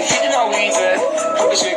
Hidden our weaver, publishing